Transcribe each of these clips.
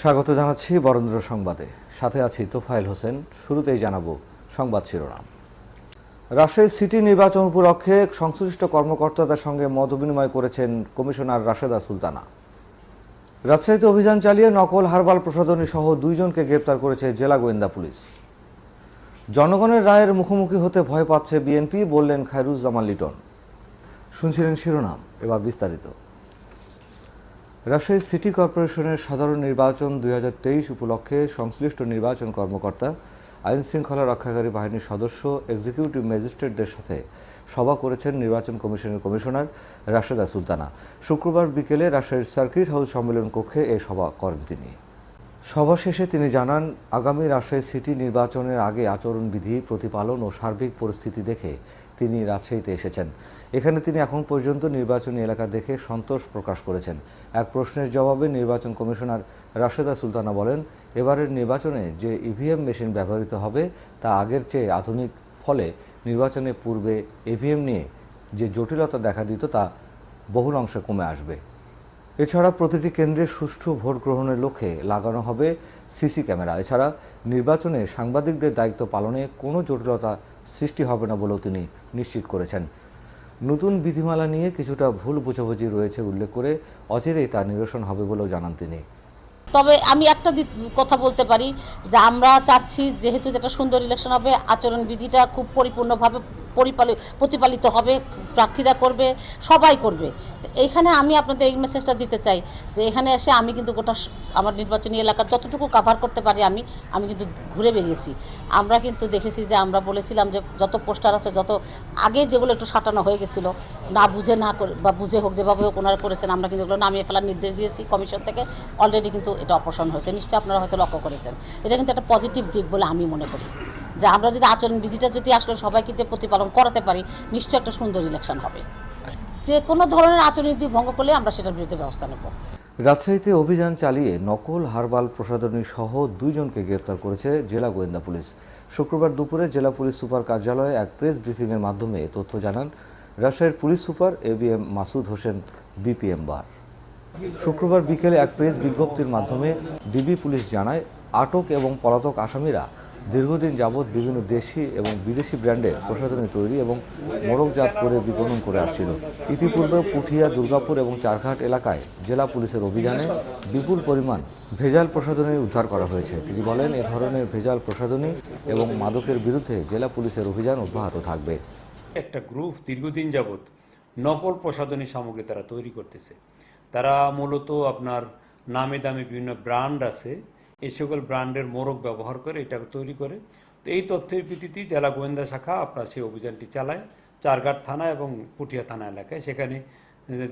স্বাগত জানাচ্ছি বরেন্দ্র সংবাদে। সাথে আছি তোফায়েল হোসেন। শুরুতেই জানাব সংবাদ শিরোনাম। রাজশাহী সিটি নির্বাচন উপলক্ষে সংশ্লিষ্ট কর্মকর্তাদের সঙ্গে মত বিনিময় করেছেন কমিশনার রাশেদা সুলতানা। রাজশাহীতে অভিযান চালিয়ে নকল হারবাল প্রসাধনী সহ দুইজনকে গ্রেপ্তার করেছে জেলা গোয়েন্দা পুলিশ। জনগণের রায়ের মুখোমুখি হতে ভয় পাচ্ছে বিএনপি, বললেন খায়রুজ্জামান লিটন। শুনছিলেন শিরোনাম, এবার বিস্তারিত। রাজশাহী সিটি কর্পোরেশনের সাধারণ নির্বাচন দুই হাজার তেইশ উপলক্ষে সংশ্লিষ্ট নির্বাচন কর্মকর্তা, আইন শৃঙ্খলা রক্ষাকারী বাহিনীর সদস্য, এক্সিকিউটিভ ম্যাজিস্ট্রেটদের সাথে সভা করেছেন নির্বাচন কমিশনের কমিশনার রাশেদা সুলতানা। শুক্রবার বিকেলে রাজশাহীর সার্কিট হাউস সম্মেলন কক্ষে এই সভা করেন তিনি। সভা শেষে তিনি জানান, আগামী রাজশাহী সিটি নির্বাচনের আগে আচরণবিধি, প্রতিপালন ও সার্বিক পরিস্থিতি দেখে তিনি রাজশাহীতে এসেছেন। এখানে তিনি এখন পর্যন্ত নির্বাচনী এলাকা দেখে সন্তোষ প্রকাশ করেছেন। এক প্রশ্নের জবাবে নির্বাচন কমিশনার রাশেদা সুলতানা বলেন, এবারের নির্বাচনে যে ইভিএম মেশিন ব্যবহৃত হবে, তা আগের চেয়ে আধুনিক। ফলে নির্বাচনে পূর্বে ইভিএম নিয়ে যে জটিলতা দেখা দিত, তা বহুল অংশে কমে আসবে। এছাড়া প্রতিটি কেন্দ্রে সুষ্ঠু ভোট গ্রহণের লক্ষ্যে লাগানো হবে সিসি ক্যামেরা। এছাড়া নির্বাচনে সাংবাদিকদের দায়িত্ব পালনে কোনো জটিলতা সৃষ্টি হবে না বলেও তিনি নিশ্চিত করেছেন। নতুন বিধিমালা নিয়ে কিছুটা ভুল বুঝাবুঝি রয়েছে উল্লেখ করে অচিরেই তা নিরসন হবে বলেও জানান তিনি। তবে আমি একটা কথা বলতে পারি যে আমরা চাচ্ছি যেহেতু যেটা সুন্দর ইলেকশন হবে, আচরণবিধিটা খুব পরিপূর্ণভাবে পরিপালিত প্রতিপালিত হবে, প্রার্থীরা করবে, সবাই করবে। এইখানে আমি আপনাদের এই মেসেজটা দিতে চাই যে এখানে এসে আমি কিন্তু গোটা আমার নির্বাচনী এলাকা যতটুকু কাভার করতে পারি আমি আমি কিন্তু ঘুরে বেরিয়েছি। আমরা কিন্তু দেখেছি যে আমরা বলেছিলাম যে যত পোস্টার আছে, যত আগে যেগুলো একটু সাঁটানো হয়ে গেছিল, না বুঝে না করে, বা বুঝে হোক, যেভাবে হোক ওনারা করেছেন, আমরা কিন্তু এগুলো নামিয়ে ফেলার নির্দেশ দিয়েছি। কমিশন থেকে অলরেডি কিন্তু এটা অপসারণ হয়েছে। নিশ্চয়ই আপনারা হয়তো লক্ষ্য করেছেন। এটা কিন্তু একটা পজিটিভ দিক বলে আমি মনে করি। যে আমরা যদি আচরণবিধিটা যদি আসলে সবাইকে প্রতিপালন করাতে পারি, নিশ্চয়ই একটা সুন্দর ইলেকশন হবে। যে কোনো ধরনের আচরণবিধি ভঙ্গ করলে আমরা সেটার বিরুদ্ধে ব্যবস্থা নেব। রাজশাহীতে অভিযান চালিয়ে নকল হারবাল প্রসাধনী সহ দুইজনকে গ্রেপ্তার করেছে জেলা গোয়েন্দা পুলিশ। শুক্রবার দুপুরে জেলা পুলিশ সুপার কার্যালয়ে এক প্রেস ব্রিফিংয়ের মাধ্যমে তথ্য জানান রাজশাহীর police super A B M Masud Hossain, BPM bar. শুক্রবার বিকেলে এক প্রেস বিজ্ঞপ্তির মাধ্যমে ডিবি পুলিশ জানায়, আটক এবং পলাতক আসামিরা দীর্ঘদিন যাবৎ বিভিন্ন দেশি এবং বিদেশি ব্র্যান্ডে প্রসাধনী তৈরি এবং মোড়কজাত করে বিপণন করে আসছিল। ইতিপূর্বে পুঠিয়া, দুর্গাপুর এবং চারঘাট এলাকায় জেলা পুলিশের অভিযানে বিপুল পরিমাণ ভেজাল প্রসাধনী উদ্ধার করা হয়েছে। তিনি বলেন, এ ধরনের ভেজাল প্রসাধনী এবং মাদকের বিরুদ্ধে জেলা পুলিশের অভিযান অব্যাহত থাকবে। একটা গ্রুপ দীর্ঘদিন যাবৎ নকল প্রসাধনী সামগ্রী তারা তৈরি করতেছে। তারা মূলত আপনার নামে দামে বিভিন্ন ব্র্যান্ড আছে এই সকল ব্র্যান্ডের মোড়ক ব্যবহার করে এটা তৈরি করে। তো এই তথ্যের ভিত্তিতে জেলা গোয়েন্দা শাখা আপনার সেই অভিযানটি চালায়। চারঘাট থানা এবং পুঠিয়া থানা এলাকায়। সেখানে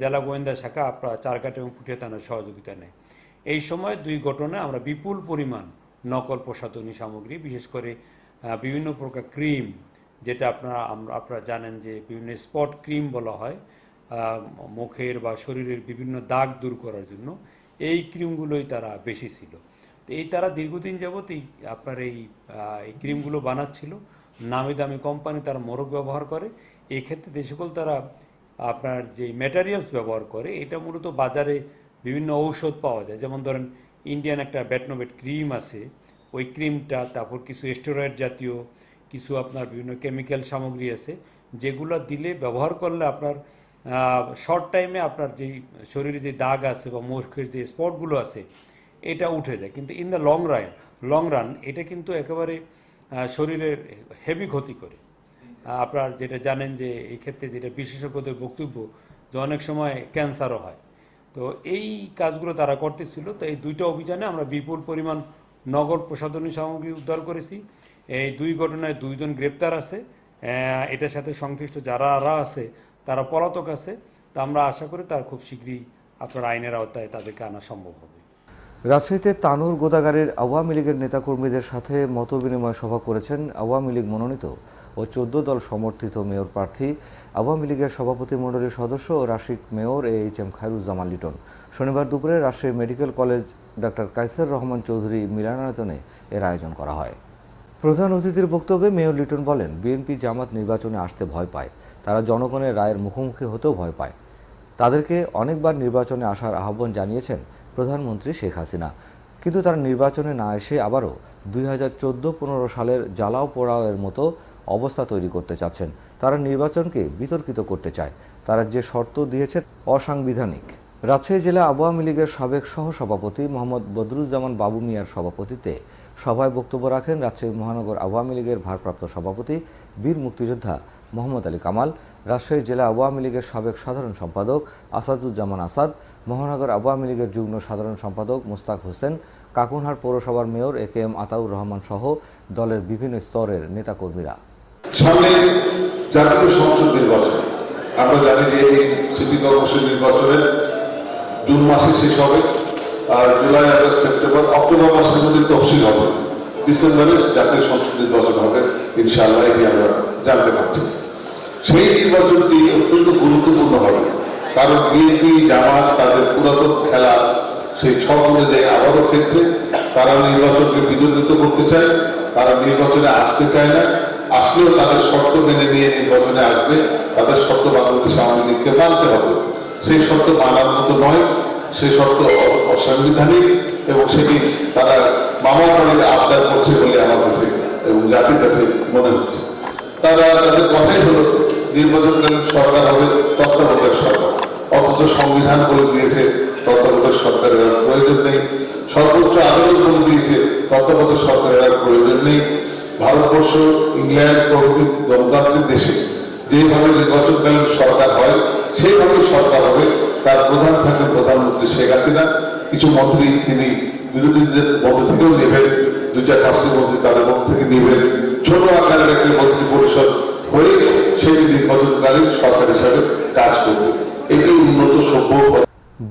জেলা গোয়েন্দা শাখা আপনার চারঘাট এবং পুঠিয়া থানার সহযোগিতা নেয়। এই সময় দুই ঘটনায় আমরা বিপুল পরিমাণ নকল প্রসাধনী সামগ্রী, বিশেষ করে বিভিন্ন প্রকার ক্রিম, যেটা আপনারা আমরা আপনারা জানেন যে বিভিন্ন স্পট ক্রিম বলা হয় মুখের বা শরীরের বিভিন্ন দাগ দূর করার জন্য। এই ক্রিমগুলোই তারা বেশি ছিল। তো এই তারা দীর্ঘদিন যাবত এই আপনার এই ক্রিমগুলো বানাচ্ছিল। নামি দামি কোম্পানি তারা মোরগ ব্যবহার করে। এই ক্ষেত্রে যে সকল তারা আপনার যে ম্যাটেরিয়ালস ব্যবহার করে, এটা মূলত বাজারে বিভিন্ন ঔষধ পাওয়া যায়। যেমন ধরেন ইন্ডিয়ান একটা ব্যাটনোবেট ক্রিম আছে। ওই ক্রিমটা তারপর কিছু স্টেরয়েড জাতীয়, কিছু আপনার বিভিন্ন কেমিক্যাল সামগ্রী আছে, যেগুলো দিলে, ব্যবহার করলে আপনার শর্ট টাইমে আপনার যেই শরীরে যে দাগ আছে বা মুখের যে স্পটগুলো আছে এটা উঠে যায়। কিন্তু in the long run long run এটা কিন্তু একেবারে শরীরের হেভি ক্ষতি করে। আপনার যেটা জানেন যে এই ক্ষেত্রে যেটা বিশেষজ্ঞদের বক্তব্য যে অনেক সময় ক্যান্সারও হয়। তো এই কাজগুলো তারা করতেছিল। তো এই দুইটা অভিযানে আমরা বিপুল পরিমাণ নগর প্রসাধনী সামগ্রী উদ্ধার করেছি। এই দুই ঘটনায় দুইজন গ্রেপ্তার আছে। এটার সাথে সংশ্লিষ্ট যারা আছে, তারা পলাতক আছে। তা আমরা আশা করি তার খুব শীঘ্রই আপনার আইনের আওতায় তাদেরকে আনা সম্ভব হবে। রাজশাহীতে তানুর গোদাগারের আওয়ামী লীগের নেতাকর্মীদের সাথে মতবিনিময় সভা করেছেন আওয়ামী লীগ মনোনীত ও চোদ্দ দল সমর্থিত মেয়র প্রার্থী। আওয়ামী লীগের সভাপতি মণ্ডলীর সদস্য ও Rasik mayor A H M Khairuzzaman Liton. শনিবার দুপুরে Rajshahi medical college doctor Kaiser Rahman Chowdhury মিলনায়তনে এর আয়োজন করা হয়। প্রধান অতিথির বক্তব্যে মেয়র লিটন বলেন, বিএনপি জামাত নির্বাচনে আসতে ভয় পায়। তারা জনগণের রায়ের মুখোমুখি হতেও ভয় পায়। তাদেরকে অনেকবার নির্বাচনে আসার আহ্বান জানিয়েছেন প্রধানমন্ত্রী শেখ হাসিনা। কিন্তু তারা নির্বাচনে না এসে আবারও দুই হাজার চোদ্দ পনেরো সালের জ্বালাও পোড়াওয়ের মতো অবস্থা তৈরি করতে চাচ্ছেন। তারা নির্বাচনকে বিতর্কিত করতে চায়। তারা যে শর্ত দিয়েছে অসাংবিধানিক। রাজশাহী জেলা আওয়ামী লীগের সাবেক সহসভাপতি মোহাম্মদ বদরুজ্জামান বাবু মিয়ার সভাপতিত্বে সভায় বক্তব্য রাখেন রাজশাহী মহানগর আওয়ামী লীগের ভারপ্রাপ্ত সভাপতি বীর মুক্তিযোদ্ধা মোহাম্মদ আলী কামাল, রাজশাহী জেলা আওয়ামী লীগের সাবেক সাধারণ সম্পাদক আসাদুজ্জামান আসাদ মহানগর আওয়ামী লীগের যুগ্ম সাধারণ সম্পাদক মুস্তাক হোসেন কাকুনহাট পৌরসভার mayor A K M Ataur Rahman সহ দলের বিভিন্ন স্তরের নেতাকর্মীরা। জাতীয় সংসদ নির্বাচন। আমরা জানি যে এই সিটি কর্পোরেশন নির্বাচনের জুন মাসে শেষ হবে আর জুলাই, আগস্ট, সেপ্টেম্বর, অক্টোবর মাসের মধ্যে তফসিল হবে, ডিসেম্বরে জাতীয় সংসদ নির্বাচন হবে, ইনশাআল্লাহ এটি আমরা জানতে পারছি। সেই নির্বাচনটি অত্যন্ত কারণ বিএনপি জামাত, তাদের পুরাতন খেলা, সেই ছক অনুযায়ী আবারও খেলছে তারা নির্বাচনকে বিতর্কিত করতে চায়, তারা নির্বাচনে আসতে চায় না। আসলেও তাদের শর্ত মেনে নিয়ে নির্বাচনে আসবে, তাদের শর্ত বাংলাদেশ আওয়ামী লীগকে মানতে হবে। সেই শর্ত মানার মতো নয়, সেই শর্ত অসাংবিধানিক এবং সেটি তারা মামা বাড়ির আবদার করছে বলে আমার কাছে এবং জাতির কাছে মনে হচ্ছে। তারা তাদের কথাই হলো, নির্বাচনকালীন সরকার হবে তত্ত্বাবধায়ক সরকার। সংবিধান বলে দিয়েছে, তত্ত্বাবধায়ক সরকারের আর প্রয়োজন নেই। সর্বোচ্চ আদালত বলে দিয়েছে, তত্ত্বাবধায়ক সরকারের আর প্রয়োজন নেই। ভারতবর্ষ ইংল্যান্ড প্রভৃতি গণতান্ত্রিক দেশে যেভাবে নির্বাচনকালীন সরকার হয় সেইভাবে সরকার হবে। তার প্রধান থাকবেন প্রধানমন্ত্রী শেখ হাসিনা। কিছু মন্ত্রী তিনি বিরোধীদের মধ্যে থেকেও নেবেন। দু চার পাঁচটি মন্ত্রী তাদের মধ্যে থেকে নেবেন। ছোট আকারের একটি মন্ত্রী পরিষদ হয়ে নির্বাচনকালীন সরকার হিসাবে কাজ করবে। এটি উন্নত সভ্য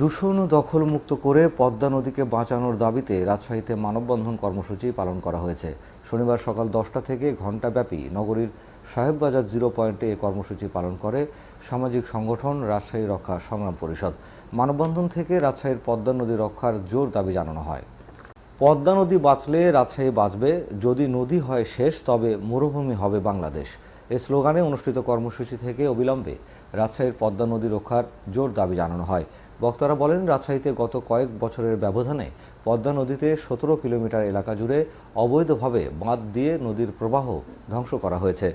দূষণ দখলমুক্ত করে পদ্মা নদীকে বাঁচানোর দাবিতে রাজশাহীতে মানববন্ধন কর্মসূচি পালন করা হয়েছে। শনিবার সকাল দশটা থেকে ঘণ্টাব্যাপী নগরীর সাহেববাজার জিরো পয়েন্টে এ কর্মসূচি পালন করে সামাজিক সংগঠন রাজশাহী রক্ষা সংগ্রাম পরিষদ। মানববন্ধন থেকে রাজশাহীর পদ্মা নদী রক্ষার জোর দাবি জানানো হয়। পদ্মা নদী বাঁচলে রাজশাহী বাঁচবে। যদি নদী হয় শেষ, তবে মরুভূমি হবে বাংলাদেশ। এই স্লোগানে অনুষ্ঠিত কর্মসূচি থেকে অবিলম্বে রাজশাহীর পদ্মা নদী রক্ষার জোর দাবি জানানো হয়। বক্তারা বলেন, রাজশাহীতে গত কয়েক বছরের ব্যবধানে পদ্মা নদীতে সতেরো কিলোমিটার এলাকা জুড়ে অবৈধভাবে বাঁধ দিয়ে নদীর প্রবাহ ধ্বংস করা হয়েছে।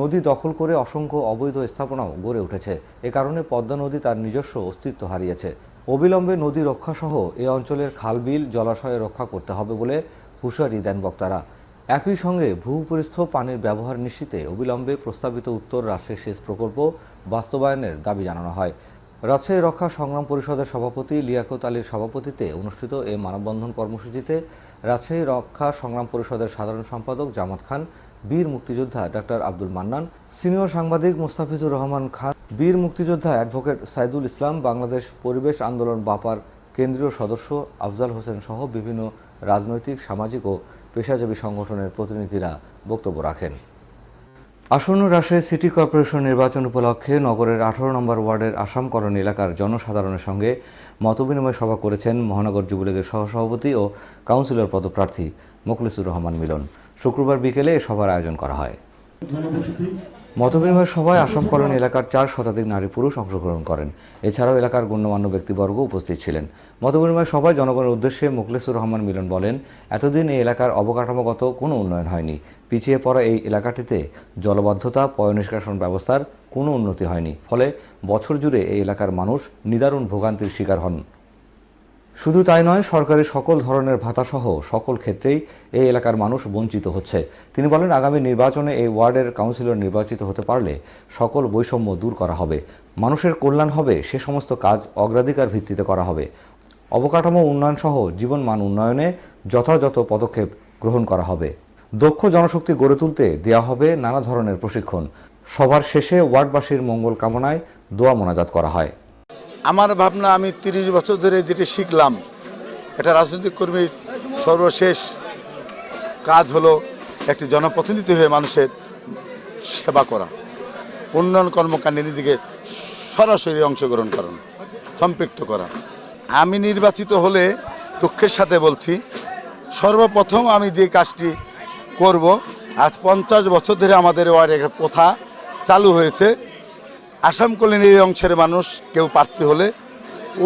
নদী দখল করে অসংখ্য অবৈধ স্থাপনাও গড়ে উঠেছে। এ কারণে পদ্মা নদী তার নিজস্ব অস্তিত্ব হারিয়েছে। অবিলম্বে নদী রক্ষাসহ এ অঞ্চলের খালবিল জলাশয় রক্ষা করতে হবে বলে হুঁশিয়ারি দেন বক্তারা। একই সঙ্গে ভূপরিস্থ পানির ব্যবহার নিশ্চিতে অবিলম্বে প্রস্তাবিত উত্তর রাষ্ট্রের সেচ প্রকল্প বাস্তবায়নের দাবি জানানো হয়। রাজশাহী রক্ষা সংগ্রাম পরিষদের সভাপতি লিয়াকত আলীর সভাপতিত্বে অনুষ্ঠিত এই মানববন্ধন কর্মসূচিতে রাজশাহী রক্ষা সংগ্রাম পরিষদের সাধারণ সম্পাদক জামাত খান, বীর মুক্তিযোদ্ধা ডাক্তার আব্দুল মান্নান, সিনিয়র সাংবাদিক মুস্তাফিজুর রহমান খান, বীর মুক্তিযোদ্ধা অ্যাডভোকেট সাইদুল ইসলাম, বাংলাদেশ পরিবেশ আন্দোলন বাপার কেন্দ্রীয় সদস্য আফজাল হোসেন সহ বিভিন্ন রাজনৈতিক, সামাজিক ও পেশাজীবী সংগঠনের প্রতিনিধিরা বক্তব্য রাখেন। আসন্ন রাজশাহী সিটি কর্পোরেশন নির্বাচন উপলক্ষে নগরের আঠারো নম্বর ওয়ার্ডের আসামকরণ এলাকার জনসাধারণের সঙ্গে মতবিনিময় সভা করেছেন মহানগর যুবলীগের সহসভাপতি ও কাউন্সিলর পদপ্রার্থী মোখলিসুর রহমান মিলন। শুক্রবার বিকেলে এ সভার আয়োজন করা হয়। মতবিনিময় সভায় আসামকরণ এলাকার চার শতাধিক নারী পুরুষ অংশগ্রহণ করেন। এছাড়াও এলাকার গণ্যমান্য ব্যক্তিবর্গ উপস্থিত ছিলেন। মতবিনিময় সভায় জনগণের উদ্দেশ্যে মুখলেসুর রহমান মিলন বলেন, এতদিন এই এলাকার অবকাঠামোগত কোনো উন্নয়ন হয়নি। পিছিয়ে পড়া এই এলাকাটিতে জলবদ্ধতা পয় নিষ্কাশন ব্যবস্থার কোনো উন্নতি হয়নি। ফলে বছর জুড়ে এই এলাকার মানুষ নিদারুণ ভোগান্তির শিকার হন। শুধু তাই নয় সরকারি সকল ধরনের ভাতাসহ সকল ক্ষেত্রেই এই এলাকার মানুষ বঞ্চিত হচ্ছে। তিনি বলেন, আগামী নির্বাচনে এই ওয়ার্ডের কাউন্সিলর নির্বাচিত হতে পারলে সকল বৈষম্য দূর করা হবে। মানুষের কল্যাণ হবে, সে সমস্ত কাজ অগ্রাধিকার ভিত্তিতে করা হবে। অবকাঠামো উন্নয়ন সহ জীবনমান উন্নয়নে যথাযথ পদক্ষেপ গ্রহণ করা হবে। দক্ষ জনশক্তি গড়ে তুলতে দেওয়া হবে নানা ধরনের প্রশিক্ষণ। সবার শেষে ওয়ার্ডবাসীর মঙ্গল কামনায় দোয়া মোনাজাত করা হয়। আমার ভাবনা, আমি তিরিশ বছর ধরে যেটা শিখলাম, এটা রাজনৈতিক কর্মীর সর্বশেষ কাজ হলো একটি জনপ্রতিনিধি হয়ে মানুষের সেবা করা, উন্নয়ন কর্মকাণ্ডে নিজেকে সরাসরি অংশগ্রহণ করেন সম্পৃক্ত করা। আমি নির্বাচিত হলে দুঃখের সাথে বলছি, সর্বপ্রথম আমি যে কাজটি করব, আজ পঞ্চাশ বছর ধরে আমাদের ওয়ার্ডে একটা প্রথা চালু হয়েছে। আসাম কল্যাণী এই অংশের মানুষ কেউ প্রার্থী হলে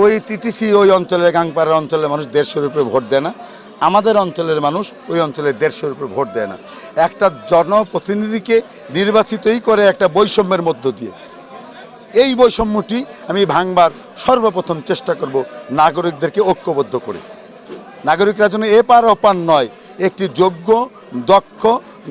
ওই টিটিসি ওই অঞ্চলের গাংপাড়ার অঞ্চলের মানুষ দেড়শোর উপরে ভোট দেয় না। আমাদের অঞ্চলের মানুষ ওই অঞ্চলের দেড়শোর উপরে ভোট দেয় না। একটা জনপ্রতিনিধিকে নির্বাচিতই করে একটা বৈষম্যের মধ্য দিয়ে। এই বৈষম্যটি আমি ভাঙবার সর্বপ্রথম চেষ্টা করব নাগরিকদেরকে ঐক্যবদ্ধ করে। নাগরিকরা যেন এপার ওপার নয় একটি যোগ্য, দক্ষ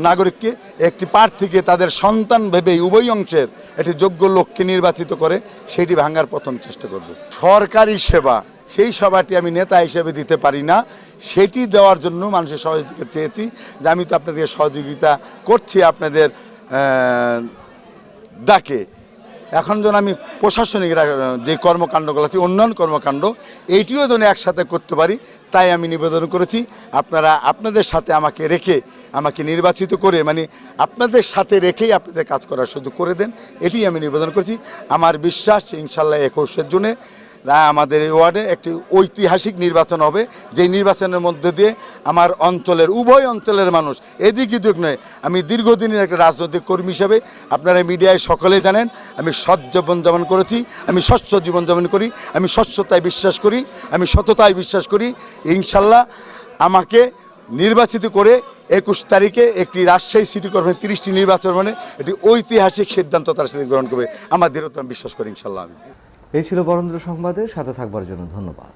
নাগরিককে একটি প্রার্থীকে তাদের সন্তান ভেবে উভয় অংশের একটি যোগ্য লোককে নির্বাচিত করে সেটি ভাঙার প্রথম চেষ্টা করব। সরকারি সেবা, সেই সভাটি আমি নেতা হিসেবে দিতে পারি না। সেটি দেওয়ার জন্য মানুষের সহযোগিতা চেয়েছি যে আমি তো আপনাদের সহযোগিতা করছি আপনাদের ডাকে। এখন যেন আমি প্রশাসনিক যে কর্মকাণ্ডগুলো আছে, উন্নয়ন কর্মকাণ্ড, এইটিও যেন একসাথে করতে পারি, তাই আমি নিবেদন করেছি। আপনারা আপনাদের সাথে আমাকে রেখে, আমাকে নির্বাচিত করে মানে আপনাদের সাথে রেখেই আপনাদের কাজ করার সুযোগ করে দেন এটি আমি নিবেদন করেছি। আমার বিশ্বাস, ইনশাল্লাহ একুশের জুনে রা- আমাদের এই ওয়ার্ডে একটি ঐতিহাসিক নির্বাচন হবে। যেই নির্বাচনের মধ্যে দিয়ে আমার অঞ্চলের, উভয় অঞ্চলের মানুষ এদিক এদিক নয়, আমি দীর্ঘদিনের একটা রাজনৈতিক কর্মী হিসাবে আপনারা মিডিয়ায় সকলে জানেন, আমি সৎ জীবনযাপন করেছি, আমি স্বচ্ছ জীবনযাপন করি, আমি স্বচ্ছতায় বিশ্বাস করি, আমি সততায় বিশ্বাস করি। ইনশাল্লাহ আমাকে নির্বাচিত করে একুশ তারিখে একটি রাজশাহী সিটি কর্পোরেশন তিরিশটি নির্বাচন মানে একটি ঐতিহাসিক সিদ্ধান্ত তার সাথে গ্রহণ করবে। আমার দৃঢ়তা বিশ্বাস করি ইনশাল্লাহ আমি। এই ছিল বরেন্দ্র সংবাদে সাথে থাকবার জন্য ধন্যবাদ।